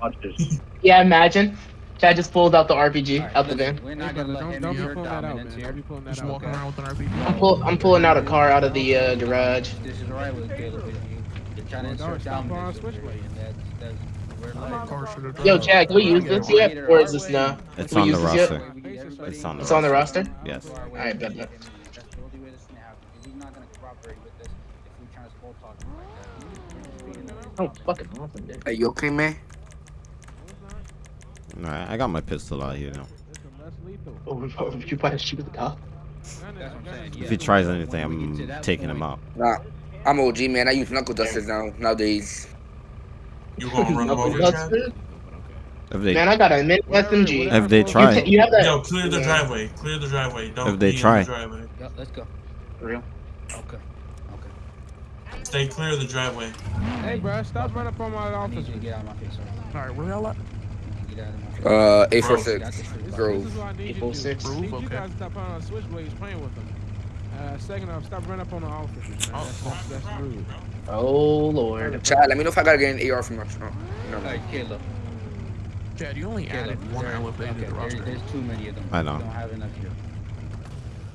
S3: Watch this. <laughs>
S5: Yeah, imagine. Chad just pulled out the RPG
S7: All right,
S5: out the van.
S7: We're not gonna
S6: brother,
S7: let
S6: don't,
S7: him
S6: don't be
S7: use your
S6: pulling that out,
S7: dominance
S6: man.
S7: here.
S6: Don't pulling that
S4: Just
S6: out.
S4: walking
S6: okay?
S4: around with an RPG.
S5: I'm, pull, I'm pulling out a car out of the uh, garage.
S7: This is right with Caleb. is you- You're trying to
S6: Well, don't
S7: insert
S6: stop on
S7: dominance over
S6: switchblade.
S7: here, and that's that's we're like.
S4: Car should have
S5: Yo,
S4: driven.
S5: Chad, can we use this yet? Or is this no?
S1: It's
S5: we
S1: on the
S5: use yet?
S1: roster. It's on the
S5: It's on the
S1: roster.
S5: roster?
S1: Yes.
S5: Alright, bet that.
S7: That's the only way this can happen. 'cause He's not gonna cooperate with this if we trying to small talk like that.
S5: Oh, fucking awesome, dude.
S9: Hey, you okay, man?
S1: Alright, I got my pistol out here now.
S6: It's a less lethal.
S5: Oh, would you want to shoot the cop?
S7: That's what I'm saying.
S1: If he tries anything,
S7: when we get to
S1: I'm taking him out.
S9: Nah, I'm OG, man. I use knuckle dusters now nowadays.
S8: You gonna run him over, Chad?
S1: If they
S5: Man, I got a mini
S6: Whatever-
S5: SMG.
S6: whatever
S1: If they try.
S5: You, you have that?
S8: Yo, clear the
S5: Yeah.
S8: driveway. Clear the driveway. Don't
S1: If they
S8: be in
S1: try.
S8: the driveway.
S7: Yo, let's go.
S5: For real.
S7: Okay. Okay.
S8: Stay clear of the driveway.
S6: Hey, bro, stop running up on my
S7: I need
S6: office.
S7: you to get out of my face. All
S10: Alright, where y'all at?
S7: Get out of my face.
S9: Uh,
S7: Get out
S9: 846.
S7: this
S9: Grove.
S6: this is what I need you to do.
S5: 846.
S6: I need you
S10: Okay.
S6: stop on switchblades playing with them. Uh, second off, stop running up on the officers, man.
S10: Oh,
S6: That's, that's, that's rude.
S5: Oh lord.
S9: Chad, let me know if I gotta get an AR from my trunk. No,
S7: All right, Caleb.
S10: Chad, you only
S7: Caleb.
S10: added one
S7: there-
S10: elevator
S7: okay,
S10: to the
S7: there-
S10: roster.
S7: There's too many of them.
S1: I know.
S7: We don't have enough here.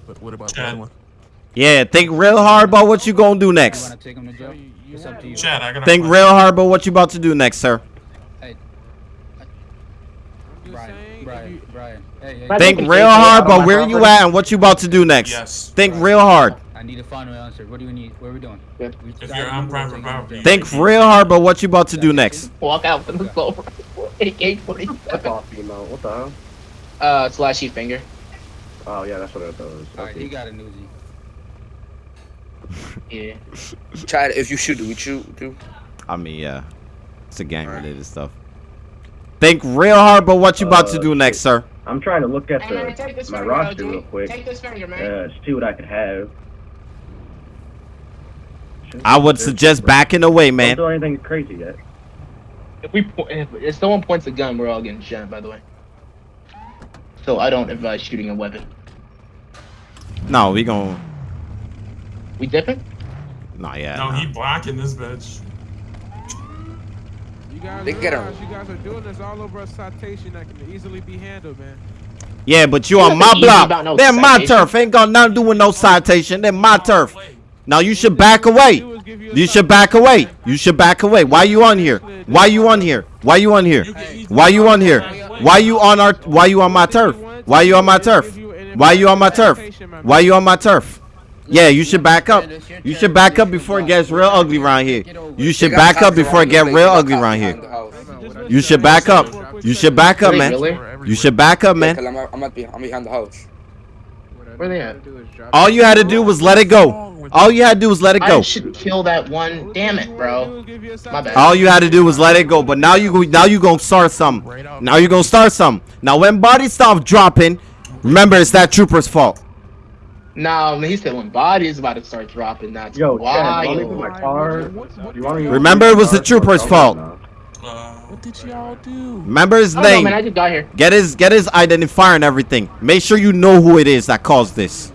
S10: But what about the
S8: Chad.
S10: other one?
S1: Yeah, think real hard about what you gonna do next.
S7: want to take them to
S6: So
S7: jail?
S6: you, you
S7: It's up
S6: want-
S7: to you.
S8: Chad, I gotta.
S1: Think real hard about what you about to do next, sir.
S6: I'm just
S7: Brian,
S6: saying, if
S7: Brian,
S6: you-
S7: Brian. Hey, hey,
S1: Think
S5: think
S1: real hard
S5: on
S1: about
S5: my
S1: where you at and what you about to do next.
S8: Yes.
S1: Think
S7: Right.
S1: real hard.
S7: I need a final answer. What do we need? What are we doing?
S5: Yeah.
S7: We
S8: If you're on private
S7: taking them to
S8: property.
S7: jail.
S1: Think real hard about what you about to do next.
S5: Walk out with the slow. AK forty
S3: Flip
S5: seven.
S3: off. What the hell?
S5: Uh, slashy finger.
S3: Oh yeah, that's what I thought it does.
S7: All right,
S3: Okay.
S7: he got a newsie. <laughs>
S5: Yeah.
S9: Chad, if you shoot, do we shoot? Do?
S1: I mean, yeah, it's a gang related stuff. Think real hard about what you about to
S3: Uh,
S1: do next, sir.
S3: I'm trying to look at the
S5: take this
S3: my
S5: finger,
S3: roster
S5: LG.
S3: real quick.
S5: Take this finger, man.
S3: Uh, see what I could have.
S1: I would suggest backing away, man.
S3: Don't do anything crazy yet.
S5: If we po- if, if someone points a gun, we're all getting shot. By the way. So I don't advise shooting a weapon.
S1: No, we gon'
S5: We dipping?
S1: Nah, yeah.
S8: No,
S1: nah.
S8: he blocking this bitch.
S6: You guys
S9: They get 'em.
S6: realize you guys are doing this all over a citation that can easily be handled, man.
S1: Yeah, but you
S5: You
S1: on my block.
S5: about no
S1: They're my turf. Ain't got nothing to do with no citation. They're my turf. Now you should back away. You should back away. You should back away. Why you on here? Why you on here? Why you on here? Why you on here? Why you on our? Why you on my turf? Why you on my turf? Why you on my turf? Why you on my turf? Yeah, you should back up. You should back up before it gets real ugly around here. You should back up before it
S9: around
S1: get real ugly
S9: They
S1: around here.
S9: around the house.
S1: You should back up. You should back up, man. You should back up, man.
S9: I'm, I'm, at, be- I'm behind the house.
S5: Where they at?
S1: All you had to do was let it go. All you had to do was let it go.
S5: I
S1: go.
S5: should kill that one. Damn it, bro. My bad.
S1: All you had to do was let it go. But now you go- now you gonna start some. Now you're gonna start some. Now when bodies stop dropping, remember it's that trooper's fault.
S5: No, he said when body is about to start dropping, that's
S3: Yo, Chad,
S5: why.
S3: want me to put my car?
S10: What, what,
S3: You want to
S1: Remember, it was the trooper's fault.
S8: Uh,
S10: what did y'all do?
S1: Remember his
S5: I don't know, man. I
S1: name.
S5: just got here.
S1: Get his get his identifier and everything. Make sure you know who it is that caused this.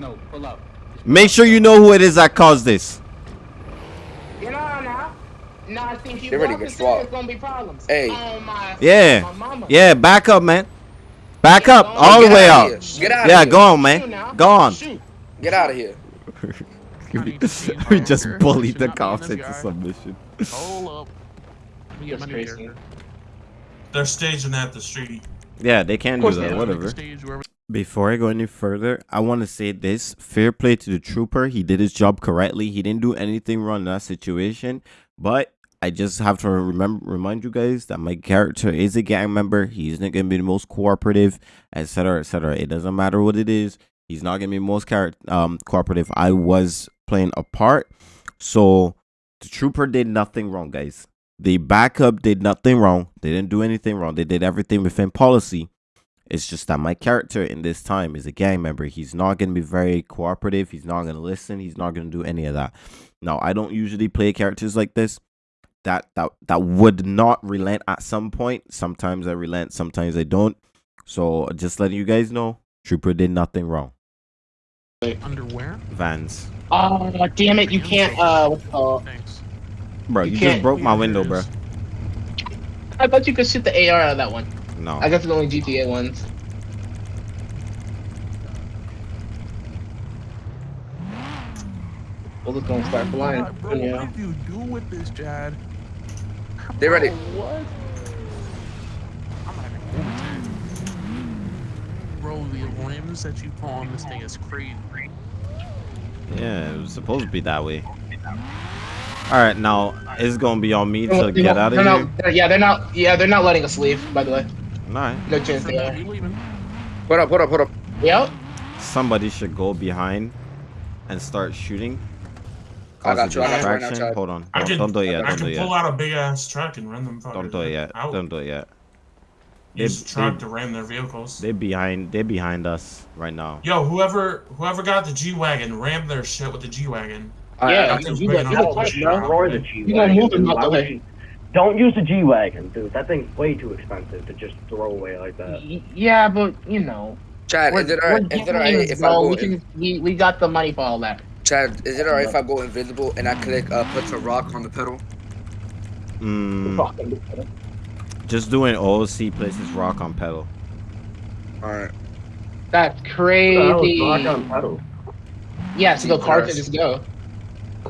S7: No, pull out.
S1: Make sure you know who it is that caused this.
S5: You know now. No, I think you
S9: They ready to
S5: walking
S9: get swapped.
S5: Gonna be problems.
S9: Hey.
S5: Oh my.
S1: Yeah.
S5: My mama.
S1: Yeah, back up, man. Back up oh, all the way
S9: outta
S1: up.
S9: here. Get out
S1: Yeah,
S9: of here.
S1: go on, man. Go on.
S5: Shoot.
S9: Get out of here. <laughs>
S1: we just bullied the
S10: Should in
S1: cops
S10: this
S1: into submission.
S10: Hold up. Let me get my
S5: crazy.
S8: they're staging at the street.
S1: Yeah, they can do that.
S5: they are.
S10: Make a
S1: Whatever.
S10: stage where
S1: Before I go any further, I want to say this: fair play to the trooper. He did his job correctly. He didn't do anything wrong in that situation. But I just have to remember remind you guys that my character is a gang member. He's not gonna be the most cooperative, etc., etc. It doesn't matter what it is. He's not gonna be most char- um cooperative. I was playing a part, so the trooper did nothing wrong, guys. The backup did nothing wrong. They didn't do anything wrong. They did everything within policy. It's just that my character in this time is a gang member. He's not going to be very cooperative. He's not going to listen. He's not going to do any of that. Now, I don't usually play characters like this that that that would not relent at some point. Sometimes I relent, sometimes I don't. So, just letting you guys know, Trooper did nothing wrong.
S10: underwear.
S1: Vans.
S5: Oh damn it! You can't. Uh, what's it called?
S10: Thanks.
S1: Bro,
S5: You
S1: you,
S5: can't-
S1: just broke my window, bro.
S5: I thought you could shoot the AR out of that one.
S1: No.
S5: I guess it's only GTA ones. Well, it's gonna start flying.
S10: Bro,
S5: Yeah.
S10: what did you do with this, Chad?
S9: They ready.
S10: Oh, what? I'm having overtime. Bro, the limbs that you put on this thing is crazy.
S1: Yeah, it was supposed to be that way. All right, now it's gonna be on me to get out of here.
S5: not- they're- yeah, they're not. Yeah, they're not letting us leave. By the way,
S1: All right.
S5: no chance they are.
S10: We.
S9: Hold up, hold up, hold up.
S5: Yep.
S1: Somebody should go behind and start shooting.
S9: I got you,
S1: a
S9: I got you right now. Chad.
S1: Hold on.
S8: I
S1: Don't,
S8: can,
S1: don't do it yet.
S8: I
S1: Don't do
S8: can
S1: it
S8: pull out a big ass truck and run them.
S1: Don't do it yet.
S8: Out.
S1: Don't do it yet.
S8: Use
S1: They-
S8: truck
S1: they-
S8: to ram their vehicles.
S1: They're behind. They're behind us right now.
S8: Yo, whoever whoever got the G wagon, ram their shit with the G wagon.
S5: Yeah, you,
S8: those
S5: you, got- you,
S8: enough
S5: got
S8: to.
S3: Destroy the G
S5: You gonna move
S3: wagon.
S5: them out the way.
S3: Don't use the G wagon, dude. That thing's way too expensive to just throw away like that.
S5: Y- Yeah, but you know,
S9: Chad,
S5: we're,
S9: is it
S5: we're
S9: alright? Is it alright if I go?
S5: We can, we, we got the money for all that.
S9: Chad, is it alright if I go invisible and I click uh put a rock on the pedal?
S1: Mm, just doing OC places rock on pedal.
S9: Alright.
S5: That's
S3: What the hell
S5: crazy.
S3: rock on pedal?
S5: Yeah, so go
S9: Jesus.
S5: cards and just go.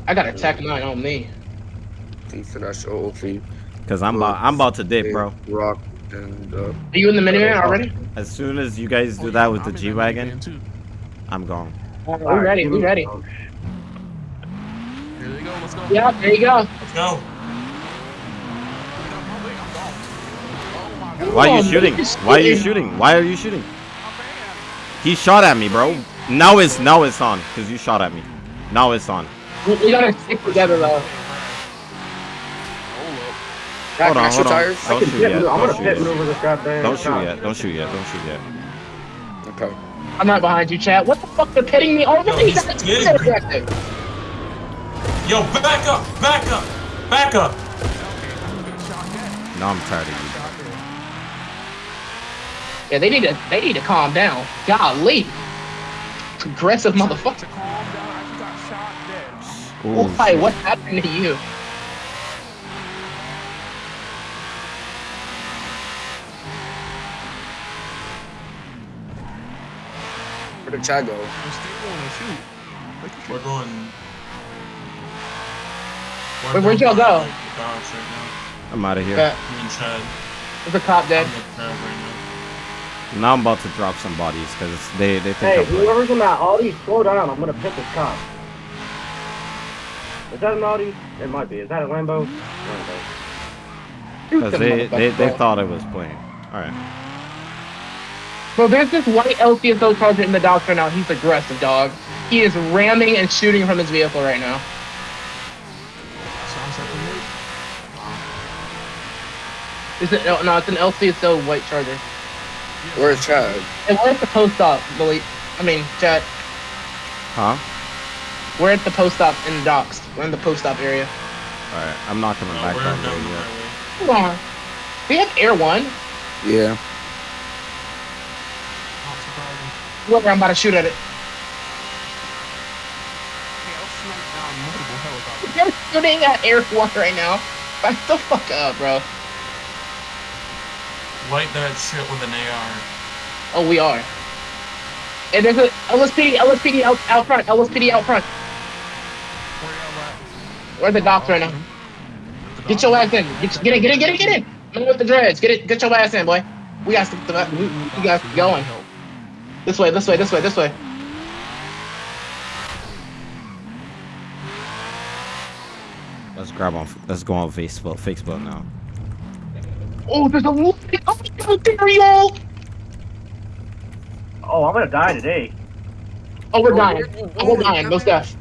S5: I got a Tech 9 on me.
S9: See, so that's your OC.
S1: Cause I'm about. I'm about to dip, bro.
S9: Rock and uh.
S5: Are you in the minivan already?
S1: As soon as you guys
S10: Oh,
S1: do
S10: yeah,
S1: that with
S10: I'm
S1: the G wagon. I'm gone.
S5: we ready, we ready.
S3: Oh,
S10: Here they go. Let's go.
S5: Yeah, there you go.
S8: Let's go.
S10: Oh
S1: Why are you
S5: Oh,
S1: shooting? Why are you
S5: shooting.
S1: shooting? Why are you shooting? He shot at me, bro. Now it's now it's on, cause you shot at me. Now it's on.
S5: We, we gotta stick together though.
S1: Hold
S9: I
S1: on,
S9: shoot
S1: hold on.
S9: tires?
S3: I
S1: Don't
S3: can
S1: shoot
S3: pit
S1: yet.
S3: maneuver. I'm
S1: Don't
S3: gonna
S1: shoot
S3: pit
S1: yet.
S3: maneuver this goddamn.
S1: Don't shoot yet. Don't shoot yet. Don't shoot yet.
S9: Okay.
S5: I'm not behind you, Chad. What the fuck? They're pitting me oh, already?
S8: Yo, he's
S5: That's
S8: kidding.
S5: objective.
S8: Yo, back up, back up, back up.
S1: Now I'm tired of you.
S5: Yeah, they need to they need to calm down. Golly. Aggressive motherfucker.
S10: To calm down. I just got shot dead.
S1: Ooh,
S5: Why?
S1: Oh,
S5: what happened to you?
S9: Where did Chad go?
S10: I'm still going to shoot.
S8: We're going. We're
S5: Wait, where'd y'all go?
S8: by, like, the docks right
S1: I'm out of here.
S5: Yeah.
S8: now. Me.
S5: There's a cop dead.
S8: I'm with Chad right now.
S1: Now I'm about to drop some bodies because they they think
S3: Hey,
S1: I'm playing.
S3: whoever's in that Audi, slow down. I'm gonna pit this cop. Is that an Audi? It might be. Is that a Lambo? Lambo.
S1: Because they, they, they thought it was playing. Alright.
S5: Bro, there's this white LCSO sergeant in the docks right now. He's aggressive, dog. He is ramming and shooting from his vehicle right now.
S10: Sounds like a mate.
S5: Is it? No, no, it's an LCSO white charger.
S9: Where's Chad?
S5: And we're at the post op, Malik. I mean, Chad.
S1: Huh?
S5: We're at the post op in the docks. We're in the post op area.
S1: Alright. I'm not coming
S8: No,
S1: back
S8: we're
S1: that
S8: down the
S1: way yet.
S8: highway.
S5: Come on. We have Air One.
S9: Yeah.
S10: Not surprising.
S5: Whoever, I'm about to shoot at it.
S10: Hey, I'll snipe down multiple helicopters.
S5: You're shooting at Air One right now. Back the fuck up, bro.
S8: Light that shit with an AR.
S5: Oh, we are. And there's a LSPD, LSPD out, out front, LSPD out front.
S10: Where y'all at?
S5: We're the docks right now. Get your ass in. Get, get in, get in, get in, get in. Man with the dreads. Get it, get your ass in, boy. We got to, we, we got going. This way, this way, this way, this way.
S1: Let's grab on. Let's go on Facebook. Facebook now.
S5: Oh, there's a wolf. Oh, there.
S3: Oh, I'm gonna die today.
S5: Oh, we're dying. Oh, we're dying. No stuff.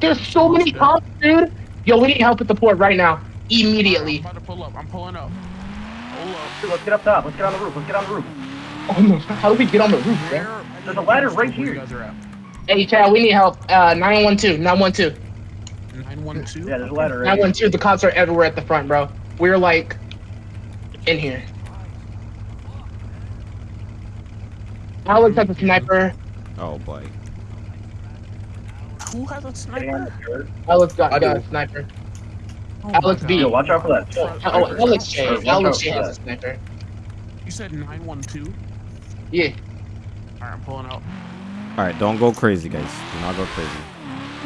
S5: There's so many cops, dude. Yo, we need help at the port right now. Immediately.
S10: I'm about to pull up. I'm pulling up. Hold up.
S3: Dude, let's get up top. Let's get on the roof. Let's get on the roof.
S5: Oh no, how do we get on the roof, bro?
S3: There's a ladder right here.
S10: You guys are at.
S5: Hey, Chad, we need help. Uh, 912, 912.
S10: 912.
S3: Yeah, there's a ladder right here.
S5: 912, the cops are everywhere at the front, bro. We're like in here. Alex has a sniper.
S1: Oh boy.
S10: Who has a sniper?
S5: Alex got,
S9: I
S5: got a sniper.
S10: Oh
S5: Alex
S10: my
S5: B.
S10: God.
S3: Yo, watch out for that.
S5: Oh, oh, Alex J.
S3: Watch
S5: Alex
S3: out
S5: J
S3: for
S5: has a
S3: that.
S5: sniper.
S10: You said 912?
S5: Yeah.
S10: Alright, I'm pulling out.
S1: Alright. Don't go crazy, guys. Do not go crazy.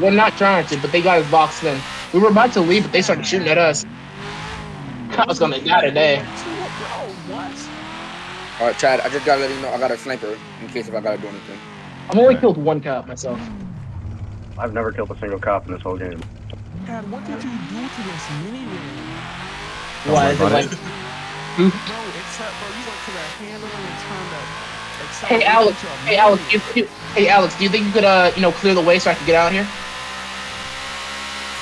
S5: We're not trying to, but they got us boxed in. We were about to leave, but they started shooting at us. <laughs> I was gonna die today.
S9: Alright, Chad, I just gotta let you know I got a sniper in case if I gotta do anything.
S5: I've only killed one cop myself.
S3: I've never killed a single cop in this whole game.
S10: Dad, what did you do to this minigame?
S5: Why? Is it like, <laughs>
S1: it.
S10: Except, bro, you went to that handle and turned that.
S5: hey Alex, hey Alex, you, you- hey Alex, do you think you could uh you know clear the way so I can get out here?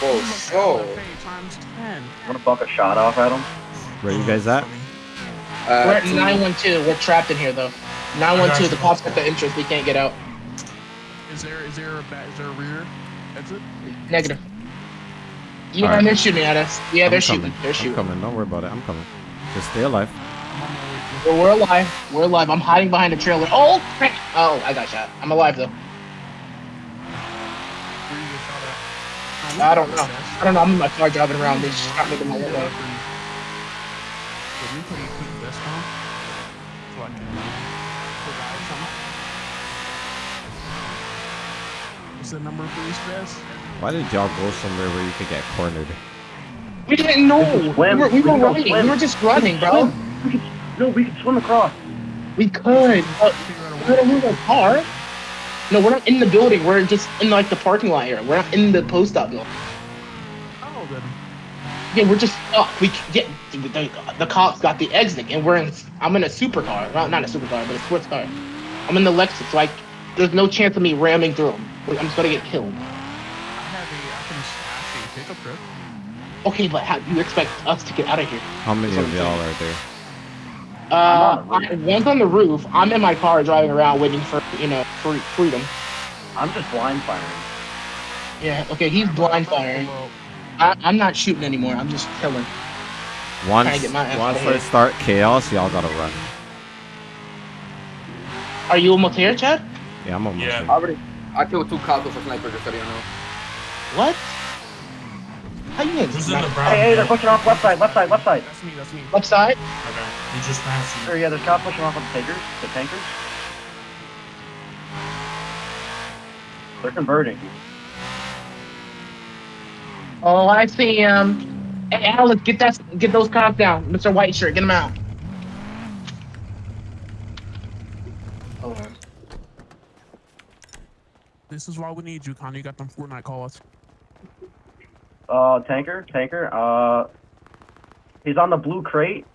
S9: For sure.
S10: Times 10.
S3: I'm gonna buck a shot off at him.
S1: Where you guys at?
S5: We're
S9: Uh,
S5: at 912. We're trapped in here though. 912. The cops got the entrance. We can't get out.
S10: Is there is there a back is there a rear exit?
S5: Negative. Yeah,
S1: Alright.
S5: they're shooting at us. Yeah,
S1: I'm
S5: they're
S1: coming.
S5: shooting. They're
S1: I'm
S5: shooting.
S1: coming. Don't worry about it. I'm coming. Just stay alive.
S10: I'm on my way to
S5: Well, we're alive. We're alive. I'm hiding behind a trailer. Oh, crap. Oh, I got shot. I'm alive though.
S10: where you get shot at.
S5: I don't know. I don't know. I'm in my car driving around. They just shot me in my window.
S10: Let me put a quick vest on so I can uh, provide something. What's the number for this vest?
S1: Why did y'all go somewhere where you could get cornered?
S5: We didn't know.
S3: We
S5: We
S3: can swim.
S5: were, we
S3: We
S5: were
S3: can
S5: running.
S3: swim.
S5: We were just running, bro.
S3: We could, no, we could swim across.
S5: We could. But
S10: Figure out a
S5: we're
S10: way.
S5: gonna move our car. No, we're not in the building. We're just in like the parking lot area. We're not in the post op building.
S10: Oh, then.
S5: Yeah, we're just stuck. We c- get the, the, the cops got the exit, and we're in. I'm in a supercar. Well, not a supercar, but a sports car. I'm in the Lexus. Like, there's no chance of me ramming through them. I'm just gonna get killed.
S10: I have a, I can stash a pickup truck.
S5: Okay, but how do you expect us to get out of here?
S1: How many of y'all are there?
S5: Uh,
S3: I'm on the
S5: I, one's on the roof. I'm in my car driving around waiting for you know free, freedom.
S3: I'm just blind firing.
S5: Yeah. Okay, he's blind firing. I, I'm not shooting anymore. I'm just killing.
S1: Once,
S5: get my ass
S1: once I start chaos, y'all gotta run.
S5: Are you almost here, Chad?
S1: Yeah, I'm almost
S8: Yeah.
S1: there.
S9: I already, I killed two cops with a sniper just so you know.
S5: What? How you
S8: Who's
S5: in?
S8: in the brown?
S3: Hey, hey, they're pushing off left side, left side, left side.
S10: that's me, that's me.
S5: Left side?
S8: Okay. He just passed you.
S3: Sure, yeah, there's cops pushing off on the tankers, the tankers. They're converting.
S5: Oh, I see him. Hey, Alex, get that, get those cops down. Mr. White Shirt, get him out. Hold on.
S10: This is why we need you, Connor. You got them Fortnite calls.
S3: Uh, tanker, tanker. Uh, he's on the blue crate.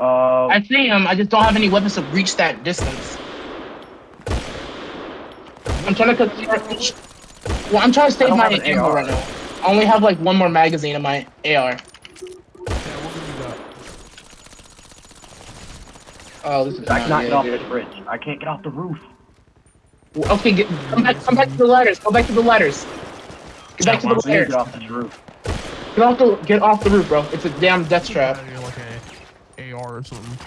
S3: Uh,
S5: I see him. I just don't have any weapons to reach that distance. I'm trying to. Well, I'm trying to
S3: I
S5: save my
S3: have an
S5: ammo
S3: AR.
S5: right now. I only have like one more magazine in my AR.
S10: Yeah, what do you got?
S5: Oh, this is
S3: I
S5: not
S3: cannot get off
S5: good.
S3: this bridge. I can't get off the roof.
S5: Okay, get, come back. Come back to the ladders. Go back to the ladders. Get back to the
S3: I need to
S5: ladders.
S3: get off this roof.
S5: Get off the get off the roof, bro. It's a damn death trap.
S10: You're like a AR or something.